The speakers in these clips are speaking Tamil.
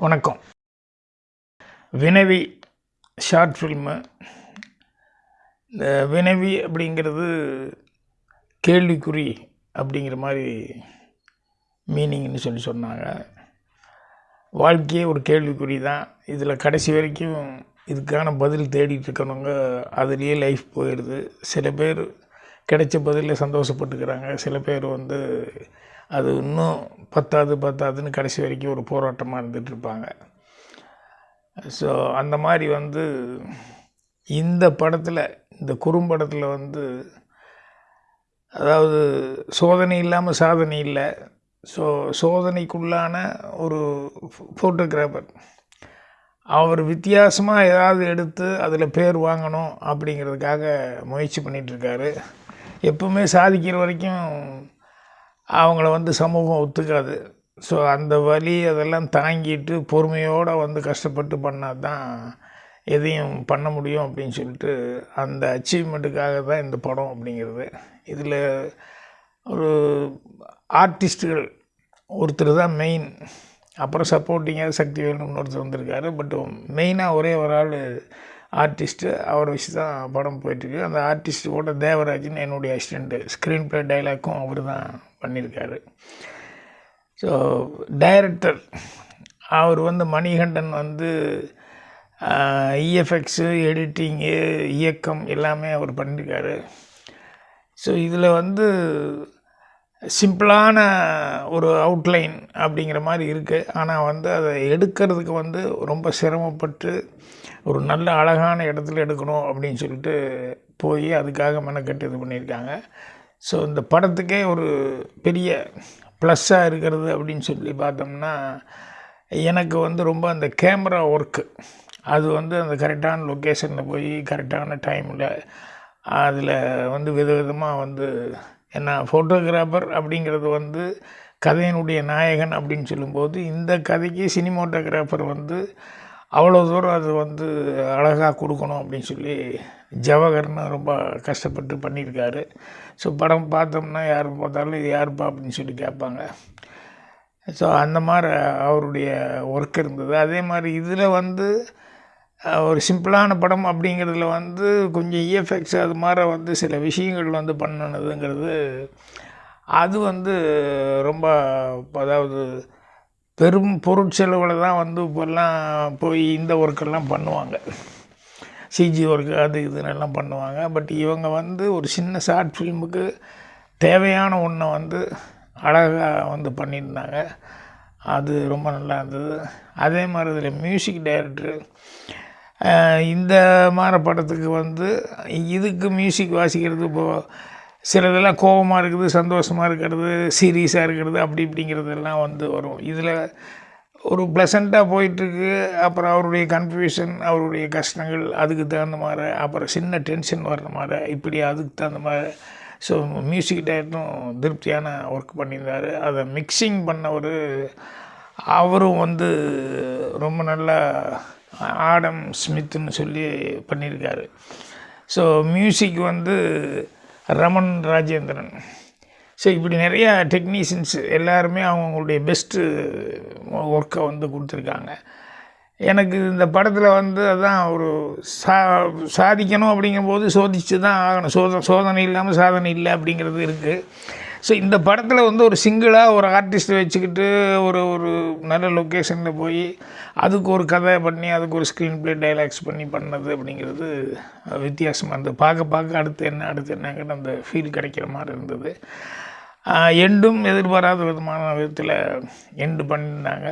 வணக்கம். வினவி ஷார்ட் ஃபில்மு இந்த வினவி அப்படிங்கிறது கேள்விக்குறி அப்படிங்கிற மாதிரி மீனிங்னு சொல்லி சொன்னாங்க. வாழ்க்கையே ஒரு கேள்விக்குறி தான். இதில் கடைசி வரைக்கும் இதுக்கான பதில் தேடிட்டு இருக்கணுங்க. அதுலேயே லைஃப் போயிடுது சில பேர் கிடைச்ச பதிலில் சந்தோஷப்பட்டுக்கிறாங்க. சில பேர் வந்து அது இன்னும் பத்தாது பத்தாதுன்னு கடைசி வரைக்கும் ஒரு போராட்டமாக இருந்துகிட்ருப்பாங்க ஸோ அந்த மாதிரி வந்து இந்த படத்தில் இந்த குறும்படத்தில் வந்து அதாவது சோதனை இல்லாமல் சாதனை இல்லை. ஸோ சோதனைக்குள்ளான ஒரு ஃபோட்டோகிராஃபர் அவர் வித்தியாசமாக ஏதாவது எடுத்து அதில் பேர் வாங்கணும் அப்படிங்கிறதுக்காக முயற்சி பண்ணிகிட்ருக்காரு எப்பவுமே சாதிக்கிற வரைக்கும் அவங்கள வந்து சமூகம் ஒத்துக்காது. ஸோ அந்த வலி அதெல்லாம் தாங்கிட்டு பொறுமையோடு வந்து கஷ்டப்பட்டு பண்ணால் தான் எதையும் பண்ண முடியும் அப்படின்னு சொல்லிட்டு அந்த அச்சீவ்மெண்ட்டுக்காக தான் இந்த படம் அப்படிங்கிறது. இதில் ஒரு ஆர்டிஸ்ட்டுகள் ஒருத்தர் தான் மெயின் அப்புறம் சப்போர்ட்டிங்காக சக்தி வேணும்னு ஒருத்தர் வந்திருக்காரு. பட் மெயினாக ஒரே ஒரு ஆள் ஆர்டிஸ்ட்டு அவரை வச்சு தான் படம் போயிட்டுருக்கு. அந்த ஆர்டிஸ்ட்டோட தேவராஜன் என்னுடைய அசிஸ்டண்ட்டு ஸ்க்ரீன் ப்ளே டைலாக்கும் அவர் தான் பண்ணியிருக்காரு. ஸோ டைரக்டர் அவர் வந்து மணிகண்டன் வந்து இஎஃப்எக்ஸு எடிட்டிங்கு இயக்கம் எல்லாமே அவர் பண்ணியிருக்காரு. ஸோ இதில் வந்து சிம்பிளான ஒரு அவுட்லைன் அப்படிங்கிற மாதிரி இருக்குது ஆனால் வந்து அதை எடுக்கிறதுக்கு வந்து ரொம்ப சிரமப்பட்டு ஒரு நல்ல அழகான இடத்துல எடுக்கணும் அப்படின்னு சொல்லிட்டு போய் அதுக்காக மெனக்கட்டு இது பண்ணியிருக்காங்க. ஸோ இந்த படத்துக்கே ஒரு பெரிய ப்ளஸ்ஸாக இருக்கிறது அப்படின்னு சொல்லி பார்த்தோம்னா எனக்கு வந்து ரொம்ப அந்த கேமரா ஒர்க்கு அது வந்து அந்த கரெக்டான லொக்கேஷனில் போய் கரெக்டான டைமில் அதில் வந்து விதவிதமாக வந்து ஏன்னா ஃபோட்டோகிராஃபர் அப்படிங்கிறது வந்து கதையினுடைய நாயகன் அப்படின்னு சொல்லும்போது இந்த கதைக்கு சினிமோட்டோகிராஃபர் வந்து அவ்வளோ தூரம் அது வந்து அழகாக கொடுக்கணும் அப்படின்னு சொல்லி ஜவஹர்னு ரொம்ப கஷ்டப்பட்டு பண்ணியிருக்காரு. ஸோ படம் பார்த்தோம்னா யார் பார்த்தாலும் இது யாருப்பா அப்படின்னு சொல்லி கேட்பாங்க. ஸோ அந்த மாதிரி அவருடைய ஒர்க் இருந்தது. அதே மாதிரி இதில் வந்து ஒரு சிம்பிளான படம் அப்படிங்கிறதுல வந்து கொஞ்சம் இஎஃப்எக்ஸ் அது மாதிரி வந்து சில விஷயங்கள் வந்து பண்ணினதுங்கிறது அது வந்து ரொம்ப அதாவது பெரும் பொருட்செலவில் தான் வந்து இப்போல்லாம் போய் இந்த ஒர்க்கெல்லாம் பண்ணுவாங்க. சிஜி ஒர்க்கு அது இதுன்னெல்லாம் பண்ணுவாங்க. பட் இவங்க வந்து ஒரு சின்ன ஷார்ட் ஃபில்முக்கு தேவையான ஒன்றை வந்து அழகாக வந்து பண்ணியிருந்தாங்க. அது ரொம்ப நல்லா இருந்தது. அதே மாதிரி இதில் மியூசிக் டைரக்டரு இந்த மாதிரி படத்துக்கு வந்து இதுக்கு மியூசிக் வாசிக்கிறது இப்போது சிலதெல்லாம் கோபமாக இருக்குது சந்தோஷமாக இருக்கிறது சீரியஸாக இருக்கிறது அப்படி இப்படிங்கிறதெல்லாம் வந்து வரும். இதில் ஒரு ப்ளசண்ட்டாக போயிட்டுருக்கு. அப்புறம் அவருடைய கன்ஃபியூஷன் அவருடைய கஷ்டங்கள் அதுக்கு தகுந்த மாதிரி அப்புறம் சின்ன டென்ஷன் வர்ற மாதிரி இப்படி அதுக்கு தகுந்த மாதிரி. ஸோ மியூசிக் டைரக்டரும் திருப்தியான ஒர்க் பண்ணியிருந்தார். அதை மிக்சிங் பண்ணவர் அவரும் வந்து ரொம்ப நல்லா ஆடம் ஸ்மித்துன்னு சொல்லி பண்ணியிருக்காரு. ஸோ மியூசிக் வந்து ரமன் ராஜேந்திரன். ஸோ இப்படி நிறையா டெக்னீஷியன்ஸ் எல்லாருமே அவங்களுடைய பெஸ்ட்டு ஒர்க்கை வந்து கொடுத்துருக்காங்க. எனக்கு இந்த படத்தில் வந்து அதான் ஒரு சா சாதிக்கணும் அப்படிங்கும்போது சோதிச்சு தான் ஆகணும். சோத சோதனை இல்லாமல் சாதனை இல்லை அப்படிங்கிறது இருக்குது ஸோ இந்த படத்தில் வந்து ஒரு சிங்கிளாக ஒரு ஆர்டிஸ்ட்டை வச்சுக்கிட்டு ஒரு ஒரு நல்ல லொக்கேஷனில் போய் அதுக்கு ஒரு கதை பண்ணி அதுக்கு ஒரு ஸ்க்ரீன் ப்ளே டைலாக்ஸ் பண்ணி பண்ணது அப்படிங்கிறது வித்தியாசமாக இருந்தது. பார்க்க பார்க்க அடுத்து என்ன அடுத்து என்னங்கிற அந்த ஃபீல் கிடைக்கிற மாதிரி இருந்தது. எண்டும் எதிர்பாராத விதமான விதத்தில் எண்டு பண்ணியிருந்தாங்க.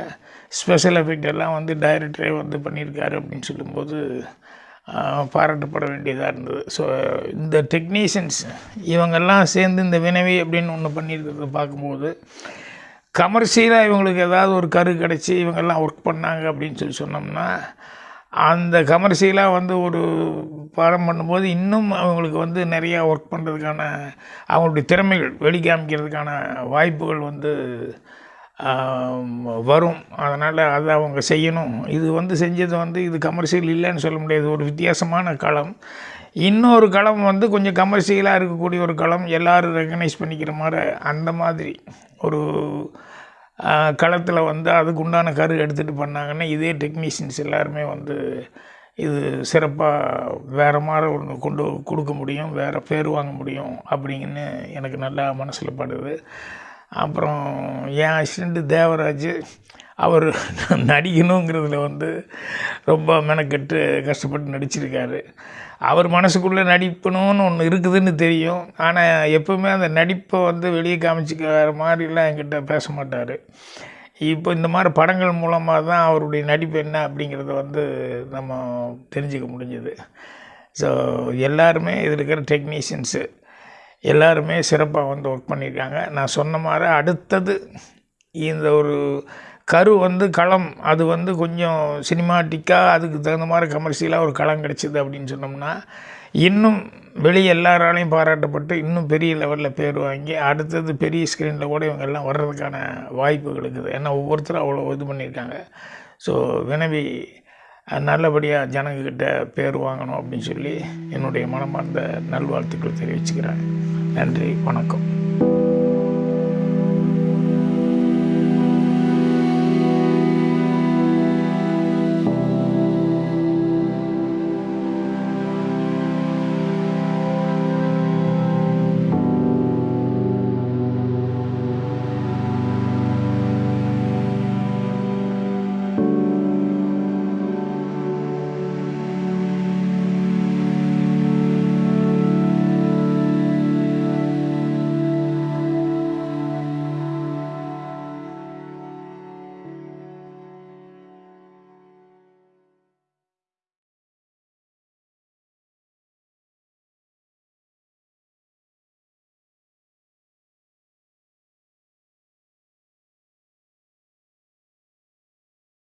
ஸ்பெஷல் எஃபெக்ட் எல்லாம் வந்து டைரக்டரே வந்து பண்ணியிருக்காரு அப்படின்னு சொல்லும்போது பாராட்டப்பட வேண்டியதாக இருந்தது. ஸோ இந்த டெக்னீஷியன்ஸ் இவங்கெல்லாம் சேர்ந்து இந்த வினவி அப்படின்னு ஒன்று பண்ணியிருக்கிறத பார்க்கும்போது கமர்ஷியலாக இவங்களுக்கு ஏதாவது ஒரு கரு கிடச்சி இவங்கெல்லாம் ஒர்க் பண்ணாங்க அப்படின்னு சொல்லி சொன்னோம்னா அந்த கமர்ஷியலாக வந்து ஒரு பாடம் பண்ணும்போது இன்னும் அவங்களுக்கு வந்து நிறையா ஒர்க் பண்ணுறதுக்கான அவங்களுடைய திறமைகள் வெளிக்காமிக்கிறதுக்கான வாய்ப்புகள் வந்து வரும். அதனால் அதை அவங்க செய்யணும். இது வந்து செஞ்சது வந்து இது கமர்ஷியல் இல்லைன்னு சொல்ல முடியாது. ஒரு வித்தியாசமான களம். இன்னொரு களம் வந்து கொஞ்சம் கமர்ஷியலாக இருக்கக்கூடிய ஒரு களம். எல்லோரும் ரெக்கக்னைஸ் பண்ணிக்கிற மாதிரி அந்த மாதிரி ஒரு களத்தில் வந்து அதுக்கு உண்டான கரு எடுத்துகிட்டு பண்ணாங்கன்னா இதே டெக்னீஷியன்ஸ் எல்லாருமே வந்து இது சிறப்பாக வேறு மாதிரி ஒன்று கொண்டு கொடுக்க முடியும். வேறு பேர் வாங்க முடியும் அப்படிங்கன்னு எனக்கு நல்லா மனசில் படுது. அப்புறம் என் அசிஸ்டண்ட்டு தேவராஜ் அவர் நடிக்கணுங்கிறதுல வந்து ரொம்ப மெனக்கெட்டு கஷ்டப்பட்டு நடிச்சிருக்காரு. அவர் மனசுக்குள்ளே நடிக்கணும்னு ஒன்று இருக்குதுன்னு தெரியும். ஆனால் எப்போவுமே அந்த நடிப்பை வந்து வெளியே காமிச்சிக்கிற மாதிரிலாம் என்கிட்ட பேச மாட்டார். இப்போ இந்த மாதிரி படங்கள் மூலமாக தான் அவருடைய நடிப்பு என்ன அப்படிங்கிறத வந்து நம்ம தெரிஞ்சுக்க முடிஞ்சது. ஸோ எல்லாருமே இதில் இருக்கிற டெக்னீஷியன்ஸு எல்லாருமே சிறப்பாக வந்து ஒர்க் பண்ணியிருக்காங்க நான் சொன்ன மாதிரி அடுத்தது இந்த ஒரு கரு வந்து களம் அது வந்து கொஞ்சம் சினிமாட்டிக்காக அதுக்கு தகுந்த மாதிரி கமர்ஷியலாக ஒரு களம் கிடச்சிது அப்படின்னு சொன்னோம்னா இன்னும் வெளியே எல்லாராலையும் பாராட்டப்பட்டு இன்னும் பெரிய லெவலில் பேர் வாங்கி அடுத்தது பெரிய ஸ்க்ரீனில் கூட இவங்க எல்லாம் வர்றதுக்கான வாய்ப்புகள் இருக்குது. ஏன்னா ஒவ்வொருத்தரும் அவ்வளோ இது பண்ணியிருக்காங்க ஸோ வினவி நல்லபடியாக ஜனங்கக்கிட்ட பேர் வாங்கணும் அப்படின்னு சொல்லி என்னுடைய மனமார்ந்த நல்வாழ்த்துக்கள் தெரிவிச்சுக்கிறேன். நன்றி வணக்கம்.